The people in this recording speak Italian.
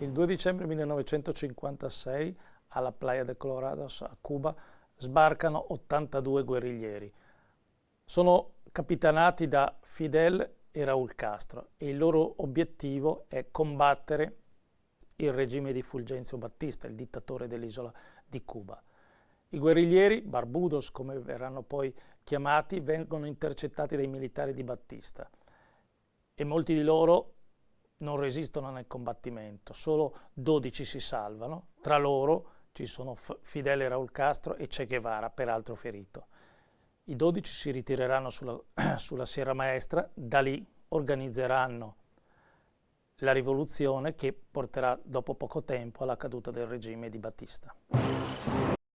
Il 2 dicembre 1956 alla Playa de Colorados a Cuba sbarcano 82 guerriglieri. Sono capitanati da Fidel e Raúl Castro e il loro obiettivo è combattere il regime di Fulgencio Battista, il dittatore dell'isola di Cuba. I guerriglieri, Barbudos come verranno poi chiamati, vengono intercettati dai militari di Battista e molti di loro non resistono nel combattimento, solo 12 si salvano, tra loro ci sono Fidel Raul Castro e Che Guevara, peraltro ferito. I 12 si ritireranno sulla, sulla Sierra Maestra, da lì organizzeranno la rivoluzione che porterà dopo poco tempo alla caduta del regime di Battista.